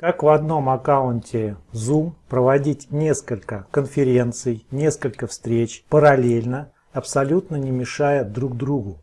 Как в одном аккаунте Zoom проводить несколько конференций, несколько встреч параллельно, абсолютно не мешая друг другу.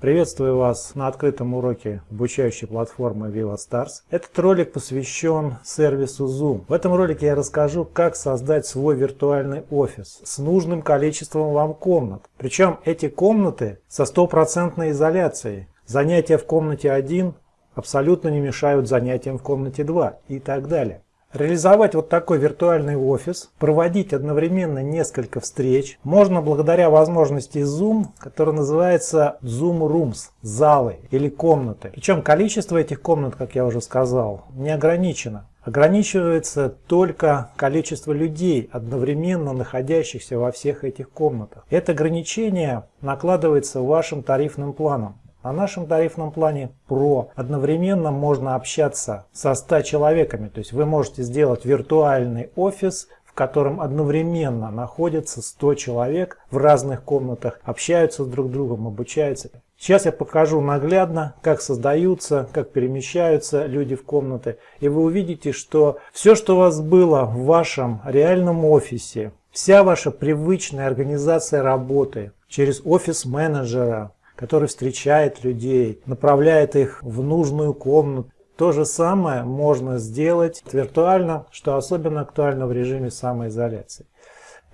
Приветствую вас на открытом уроке обучающей платформы VivaStars. Этот ролик посвящен сервису Zoom. В этом ролике я расскажу, как создать свой виртуальный офис с нужным количеством вам комнат. Причем эти комнаты со стопроцентной изоляцией. Занятия в комнате 1 абсолютно не мешают занятиям в комнате 2 и так далее. Реализовать вот такой виртуальный офис, проводить одновременно несколько встреч можно благодаря возможности Zoom, которая называется Zoom Rooms, залы или комнаты. Причем количество этих комнат, как я уже сказал, не ограничено. Ограничивается только количество людей, одновременно находящихся во всех этих комнатах. Это ограничение накладывается вашим тарифным планом. На нашем тарифном плане Pro одновременно можно общаться со 100 человеками. То есть вы можете сделать виртуальный офис, в котором одновременно находятся 100 человек в разных комнатах, общаются с друг другом, обучаются. Сейчас я покажу наглядно, как создаются, как перемещаются люди в комнаты. И вы увидите, что все, что у вас было в вашем реальном офисе, вся ваша привычная организация работы через офис менеджера, который встречает людей, направляет их в нужную комнату. То же самое можно сделать виртуально, что особенно актуально в режиме самоизоляции.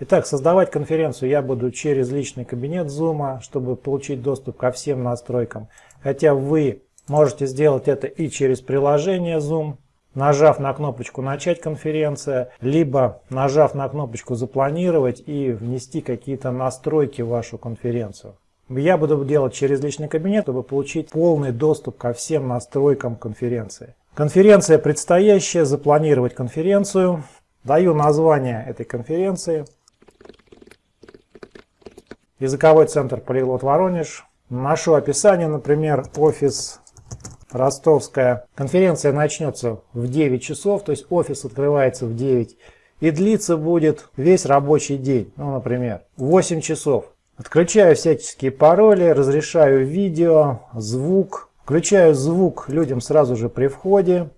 Итак, создавать конференцию я буду через личный кабинет Zoom, чтобы получить доступ ко всем настройкам. Хотя вы можете сделать это и через приложение Zoom, нажав на кнопочку «Начать конференция», либо нажав на кнопочку «Запланировать» и внести какие-то настройки в вашу конференцию. Я буду делать через личный кабинет, чтобы получить полный доступ ко всем настройкам конференции. Конференция предстоящая, запланировать конференцию. Даю название этой конференции. Языковой центр Полиглот Воронеж. Нашу описание, например, офис Ростовская. Конференция начнется в 9 часов, то есть офис открывается в 9 и длиться будет весь рабочий день, ну, например, 8 часов. Отключаю всяческие пароли, разрешаю видео, звук. Включаю звук людям сразу же при входе.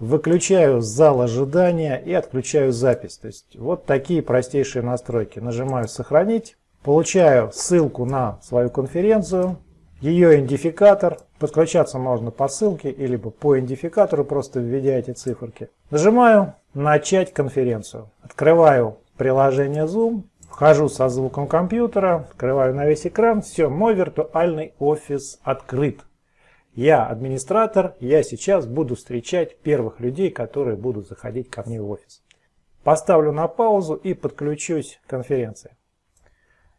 Выключаю зал ожидания и отключаю запись. То есть вот такие простейшие настройки. Нажимаю «Сохранить». Получаю ссылку на свою конференцию, ее идентификатор. Подключаться можно по ссылке или по идентификатору, просто введя эти циферки. Нажимаю «Начать конференцию». Открываю приложение Zoom. Вхожу со звуком компьютера, открываю на весь экран. Все, мой виртуальный офис открыт. Я администратор, я сейчас буду встречать первых людей, которые будут заходить ко мне в офис. Поставлю на паузу и подключусь к конференции.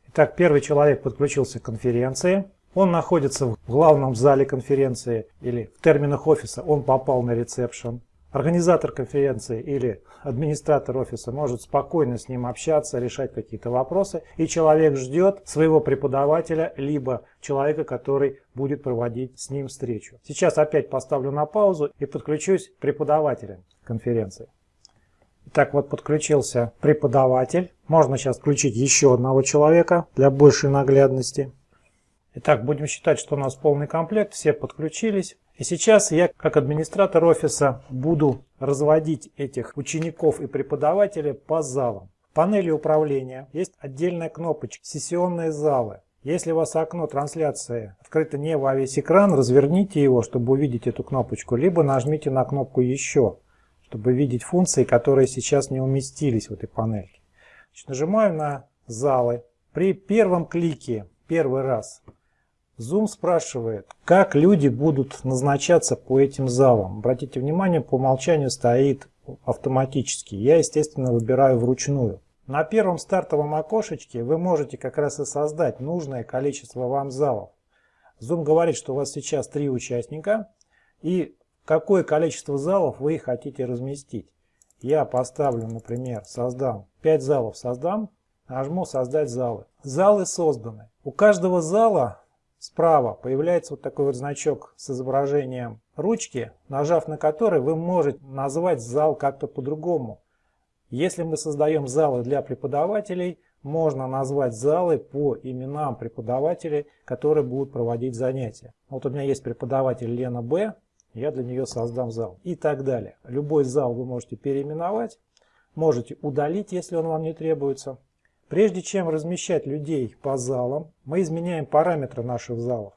Итак, первый человек подключился к конференции. Он находится в главном зале конференции или в терминах офиса он попал на ресепшн. Организатор конференции или администратор офиса может спокойно с ним общаться, решать какие-то вопросы, и человек ждет своего преподавателя, либо человека, который будет проводить с ним встречу. Сейчас опять поставлю на паузу и подключусь к преподавателям конференции. Итак, вот подключился преподаватель. Можно сейчас включить еще одного человека для большей наглядности. Итак, будем считать, что у нас полный комплект, все подключились. И сейчас я, как администратор офиса, буду разводить этих учеников и преподавателей по залам. В панели управления есть отдельная кнопочка «Сессионные залы». Если у вас окно трансляции открыто не во весь экран, разверните его, чтобы увидеть эту кнопочку, либо нажмите на кнопку «Еще», чтобы видеть функции, которые сейчас не уместились в этой панельке. Значит, нажимаю на «Залы». При первом клике, первый раз, Zoom спрашивает, как люди будут назначаться по этим залам. Обратите внимание, по умолчанию стоит автоматически. Я, естественно, выбираю вручную. На первом стартовом окошечке вы можете как раз и создать нужное количество вам залов. Zoom говорит, что у вас сейчас три участника и какое количество залов вы хотите разместить. Я поставлю, например, создам 5 залов, создам, нажму создать залы. Залы созданы. У каждого зала Справа появляется вот такой вот значок с изображением ручки, нажав на который вы можете назвать зал как-то по-другому. Если мы создаем залы для преподавателей, можно назвать залы по именам преподавателей, которые будут проводить занятия. Вот у меня есть преподаватель Лена Б. я для нее создам зал и так далее. Любой зал вы можете переименовать, можете удалить, если он вам не требуется. Прежде чем размещать людей по залам, мы изменяем параметры наших залов.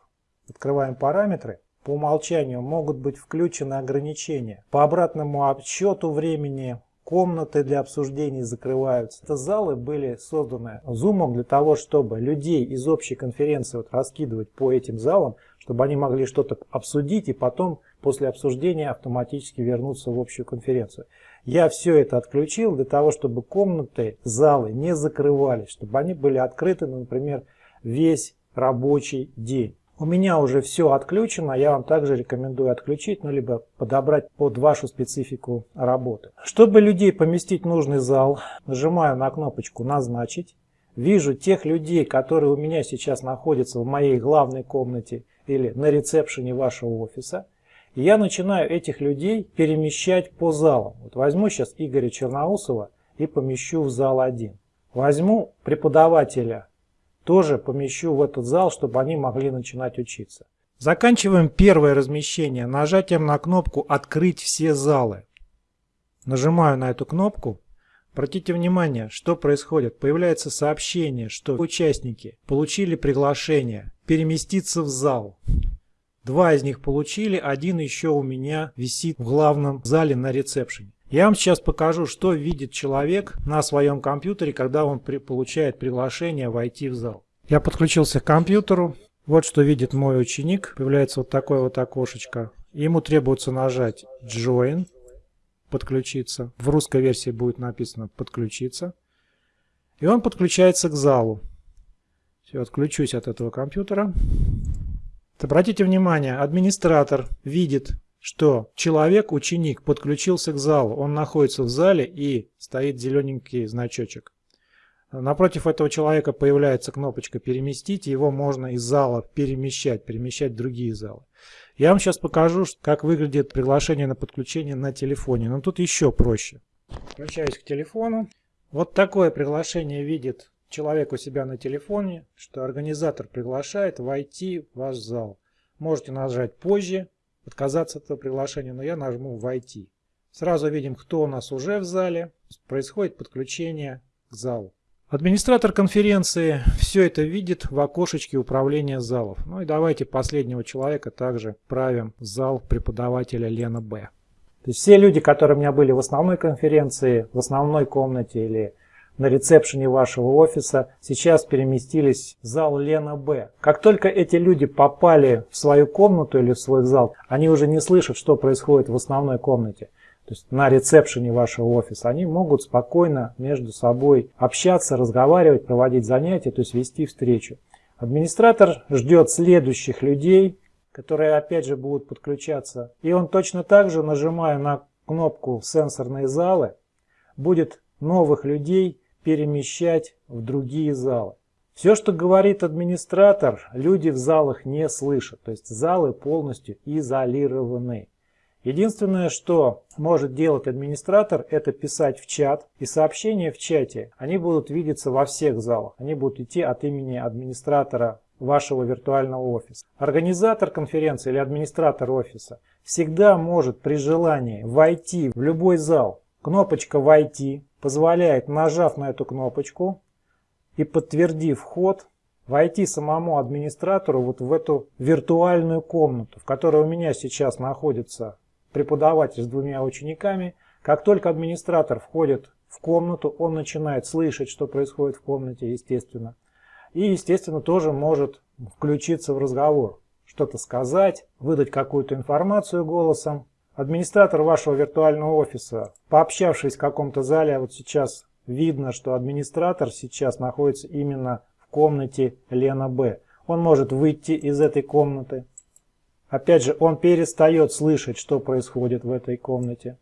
Открываем параметры. По умолчанию могут быть включены ограничения. По обратному отсчету времени комнаты для обсуждений закрываются. Это залы были созданы Zoom для того, чтобы людей из общей конференции вот раскидывать по этим залам, чтобы они могли что-то обсудить и потом после обсуждения автоматически вернуться в общую конференцию. Я все это отключил для того, чтобы комнаты, залы не закрывались, чтобы они были открыты, например, весь рабочий день. У меня уже все отключено, я вам также рекомендую отключить, ну либо подобрать под вашу специфику работы. Чтобы людей поместить в нужный зал, нажимаю на кнопочку «Назначить». Вижу тех людей, которые у меня сейчас находятся в моей главной комнате или на ресепшене вашего офиса. И я начинаю этих людей перемещать по залам. Вот возьму сейчас Игоря Черноусова и помещу в зал 1. Возьму преподавателя тоже помещу в этот зал, чтобы они могли начинать учиться. Заканчиваем первое размещение нажатием на кнопку «Открыть все залы». Нажимаю на эту кнопку. Обратите внимание, что происходит. Появляется сообщение, что участники получили приглашение переместиться в зал. Два из них получили, один еще у меня висит в главном зале на ресепшене. Я вам сейчас покажу, что видит человек на своем компьютере, когда он при, получает приглашение войти в зал. Я подключился к компьютеру. Вот что видит мой ученик. Появляется вот такое вот окошечко. Ему требуется нажать Join, подключиться. В русской версии будет написано подключиться. И он подключается к залу. Все, отключусь от этого компьютера. Обратите внимание, администратор видит что человек, ученик, подключился к залу. Он находится в зале и стоит зелененький значочек. Напротив этого человека появляется кнопочка «Переместить». Его можно из зала перемещать, перемещать в другие залы. Я вам сейчас покажу, как выглядит приглашение на подключение на телефоне. Но тут еще проще. Включаюсь к телефону. Вот такое приглашение видит человек у себя на телефоне, что организатор приглашает войти в ваш зал. Можете нажать «Позже», отказаться от этого приглашения, но я нажму «Войти». Сразу видим, кто у нас уже в зале. Происходит подключение к залу. Администратор конференции все это видит в окошечке управления залов. Ну и давайте последнего человека также правим в зал преподавателя Лена Б. То есть все люди, которые у меня были в основной конференции, в основной комнате или на ресепшене вашего офиса сейчас переместились в зал Лена Б. Как только эти люди попали в свою комнату или в свой зал, они уже не слышат, что происходит в основной комнате. То есть на ресепшене вашего офиса, они могут спокойно между собой общаться, разговаривать, проводить занятия, то есть вести встречу. Администратор ждет следующих людей, которые опять же будут подключаться. И он точно так же, нажимая на кнопку «Сенсорные залы», будет новых людей перемещать в другие залы. Все, что говорит администратор, люди в залах не слышат. То есть залы полностью изолированы. Единственное, что может делать администратор, это писать в чат. И сообщения в чате, они будут видеться во всех залах. Они будут идти от имени администратора вашего виртуального офиса. Организатор конференции или администратор офиса всегда может при желании войти в любой зал. Кнопочка «Войти» позволяет, нажав на эту кнопочку и подтвердив вход, войти самому администратору вот в эту виртуальную комнату, в которой у меня сейчас находится преподаватель с двумя учениками. Как только администратор входит в комнату, он начинает слышать, что происходит в комнате, естественно. И, естественно, тоже может включиться в разговор, что-то сказать, выдать какую-то информацию голосом. Администратор вашего виртуального офиса, пообщавшись в каком-то зале, вот сейчас видно, что администратор сейчас находится именно в комнате Лена Б. Он может выйти из этой комнаты. Опять же, он перестает слышать, что происходит в этой комнате.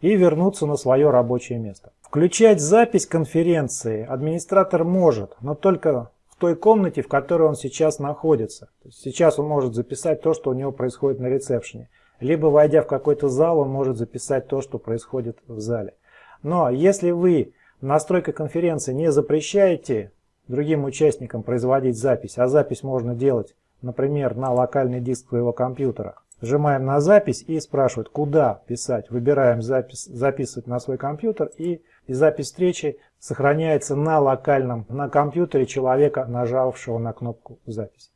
И вернуться на свое рабочее место. Включать запись конференции администратор может, но только в той комнате, в которой он сейчас находится. сейчас он может записать то, что у него происходит на ресепшене либо войдя в какой-то зал, он может записать то, что происходит в зале. Но если вы в конференции не запрещаете другим участникам производить запись, а запись можно делать, например, на локальный диск своего компьютера, Нажимаем на запись и спрашивают, куда писать. Выбираем запись, записывать на свой компьютер и, и запись встречи сохраняется на локальном, на компьютере человека, нажавшего на кнопку запись.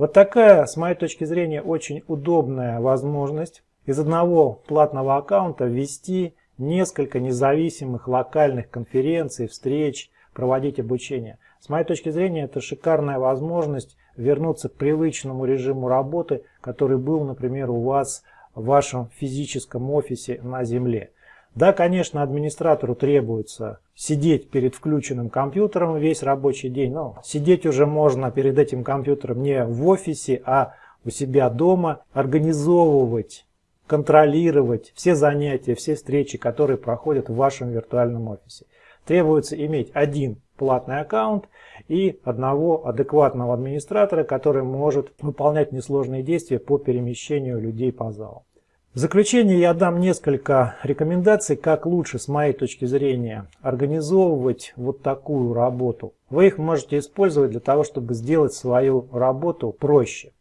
Вот такая, с моей точки зрения, очень удобная возможность из одного платного аккаунта ввести несколько независимых локальных конференций, встреч, проводить обучение. С моей точки зрения, это шикарная возможность вернуться к привычному режиму работы, который был, например, у вас в вашем физическом офисе на земле. Да, конечно, администратору требуется сидеть перед включенным компьютером весь рабочий день, но сидеть уже можно перед этим компьютером не в офисе, а у себя дома, организовывать, контролировать все занятия, все встречи, которые проходят в вашем виртуальном офисе. Требуется иметь один платный аккаунт и одного адекватного администратора, который может выполнять несложные действия по перемещению людей по залу. В заключение я дам несколько рекомендаций, как лучше, с моей точки зрения, организовывать вот такую работу. Вы их можете использовать для того, чтобы сделать свою работу проще.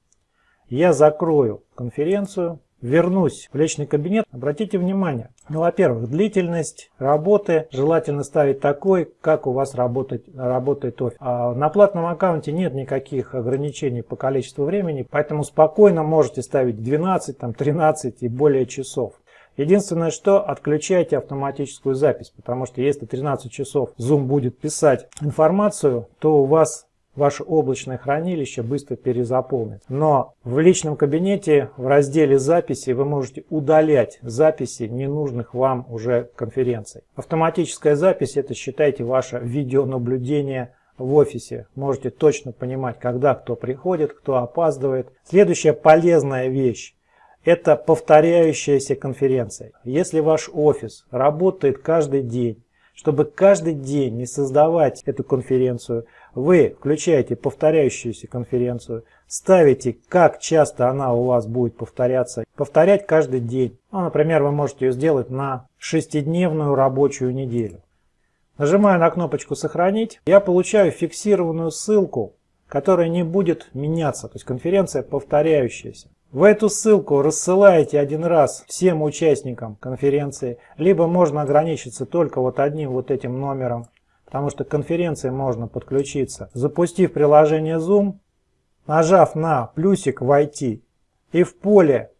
Я закрою конференцию, вернусь в личный кабинет, обратите внимание, ну, во-первых, длительность работы желательно ставить такой, как у вас работает, работает офис. А на платном аккаунте нет никаких ограничений по количеству времени, поэтому спокойно можете ставить 12, там, 13 и более часов. Единственное, что отключайте автоматическую запись, потому что если 13 часов Zoom будет писать информацию, то у вас ваше облачное хранилище быстро перезаполнит. Но в личном кабинете в разделе записи вы можете удалять записи ненужных вам уже конференций. Автоматическая запись это считайте ваше видеонаблюдение в офисе. Можете точно понимать, когда кто приходит, кто опаздывает. Следующая полезная вещь это повторяющаяся конференция. Если ваш офис работает каждый день, чтобы каждый день не создавать эту конференцию, вы включаете повторяющуюся конференцию, ставите, как часто она у вас будет повторяться, повторять каждый день. Ну, например, вы можете ее сделать на шестидневную рабочую неделю. Нажимаю на кнопочку «Сохранить». Я получаю фиксированную ссылку, которая не будет меняться, то есть конференция повторяющаяся. В эту ссылку рассылаете один раз всем участникам конференции, либо можно ограничиться только вот одним вот этим номером, потому что к конференции можно подключиться, запустив приложение Zoom, нажав на плюсик «Войти» и в поле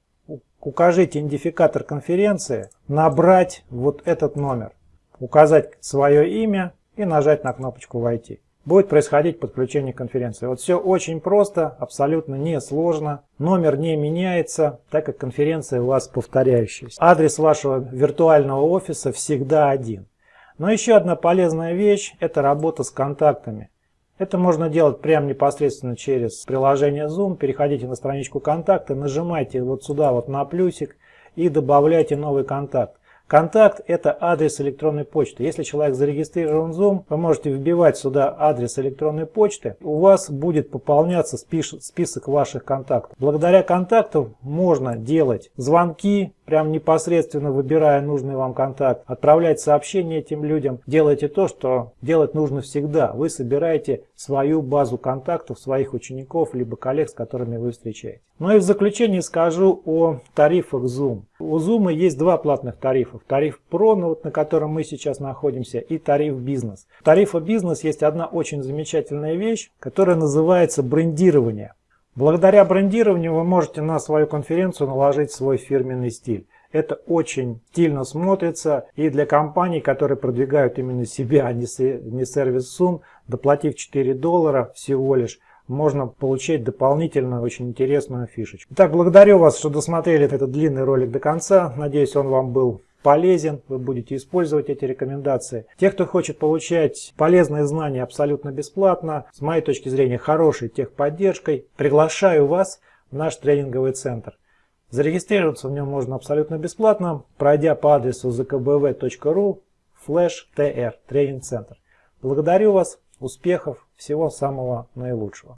укажите идентификатор конференции, набрать вот этот номер, указать свое имя и нажать на кнопочку «Войти» будет происходить подключение конференции. Вот все очень просто, абсолютно не сложно. Номер не меняется, так как конференция у вас повторяющаяся. Адрес вашего виртуального офиса всегда один. Но еще одна полезная вещь – это работа с контактами. Это можно делать прямо непосредственно через приложение Zoom. Переходите на страничку контакта, нажимайте вот сюда вот на плюсик и добавляйте новый контакт. Контакт – это адрес электронной почты. Если человек зарегистрирован в Zoom, вы можете вбивать сюда адрес электронной почты. У вас будет пополняться список ваших контактов. Благодаря контактам можно делать звонки, прям непосредственно выбирая нужный вам контакт, отправлять сообщения этим людям. Делайте то, что делать нужно всегда. Вы собираете свою базу контактов, своих учеников, либо коллег, с которыми вы встречаетесь. Ну и в заключение скажу о тарифах Zoom. У Zoom есть два платных тарифа. Тариф Pro, ну вот на котором мы сейчас находимся, и тариф Бизнес. В тарифе Бизнес есть одна очень замечательная вещь, которая называется брендирование. Благодаря брендированию вы можете на свою конференцию наложить свой фирменный стиль. Это очень стильно смотрится и для компаний, которые продвигают именно себя, а не сервис Zoom, доплатив 4 доллара всего лишь, можно получить дополнительную очень интересную фишечку. Итак, благодарю вас, что досмотрели этот длинный ролик до конца. Надеюсь, он вам был полезен, вы будете использовать эти рекомендации. Те, кто хочет получать полезные знания абсолютно бесплатно, с моей точки зрения хорошей техподдержкой, приглашаю вас в наш тренинговый центр. Зарегистрироваться в нем можно абсолютно бесплатно, пройдя по адресу zkbv.ru tr тренинг-центр. Благодарю вас, успехов, всего самого наилучшего.